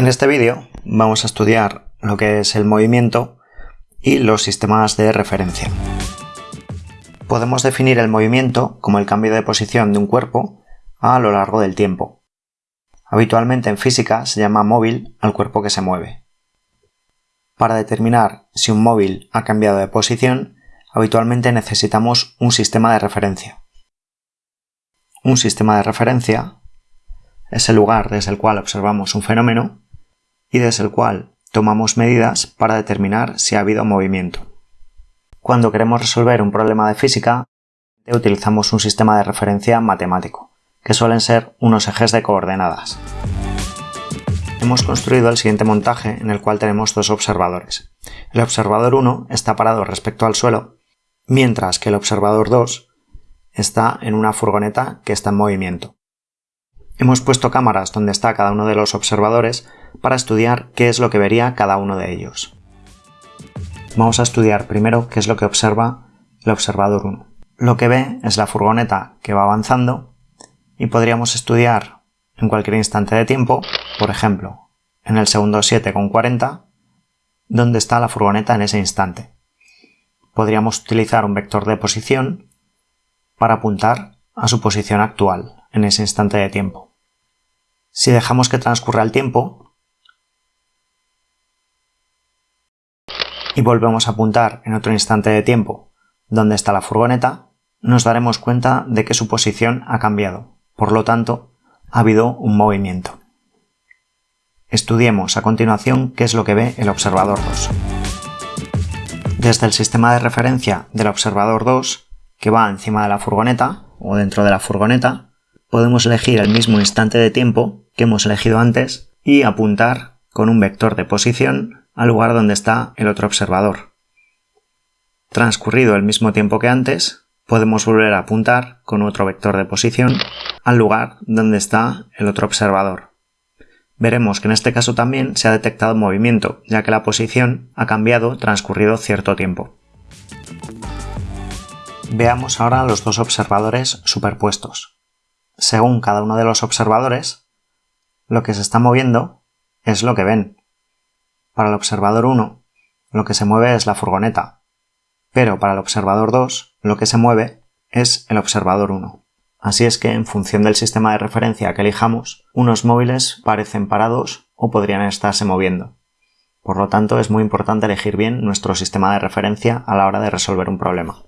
En este vídeo vamos a estudiar lo que es el movimiento y los sistemas de referencia. Podemos definir el movimiento como el cambio de posición de un cuerpo a lo largo del tiempo. Habitualmente en física se llama móvil al cuerpo que se mueve. Para determinar si un móvil ha cambiado de posición, habitualmente necesitamos un sistema de referencia. Un sistema de referencia es el lugar desde el cual observamos un fenómeno y desde el cual tomamos medidas para determinar si ha habido movimiento. Cuando queremos resolver un problema de física, utilizamos un sistema de referencia matemático, que suelen ser unos ejes de coordenadas. Hemos construido el siguiente montaje en el cual tenemos dos observadores. El observador 1 está parado respecto al suelo, mientras que el observador 2 está en una furgoneta que está en movimiento. Hemos puesto cámaras donde está cada uno de los observadores para estudiar qué es lo que vería cada uno de ellos. Vamos a estudiar primero qué es lo que observa el observador 1. Lo que ve es la furgoneta que va avanzando y podríamos estudiar en cualquier instante de tiempo, por ejemplo, en el segundo 7,40, dónde está la furgoneta en ese instante. Podríamos utilizar un vector de posición para apuntar a su posición actual en ese instante de tiempo. Si dejamos que transcurra el tiempo y volvemos a apuntar en otro instante de tiempo donde está la furgoneta, nos daremos cuenta de que su posición ha cambiado. Por lo tanto, ha habido un movimiento. Estudiemos a continuación qué es lo que ve el observador 2. Desde el sistema de referencia del observador 2, que va encima de la furgoneta o dentro de la furgoneta, podemos elegir el mismo instante de tiempo que hemos elegido antes y apuntar con un vector de posición al lugar donde está el otro observador. Transcurrido el mismo tiempo que antes, podemos volver a apuntar con otro vector de posición al lugar donde está el otro observador. Veremos que en este caso también se ha detectado movimiento, ya que la posición ha cambiado transcurrido cierto tiempo. Veamos ahora los dos observadores superpuestos según cada uno de los observadores, lo que se está moviendo es lo que ven. Para el observador 1, lo que se mueve es la furgoneta, pero para el observador 2, lo que se mueve es el observador 1. Así es que, en función del sistema de referencia que elijamos, unos móviles parecen parados o podrían estarse moviendo. Por lo tanto, es muy importante elegir bien nuestro sistema de referencia a la hora de resolver un problema.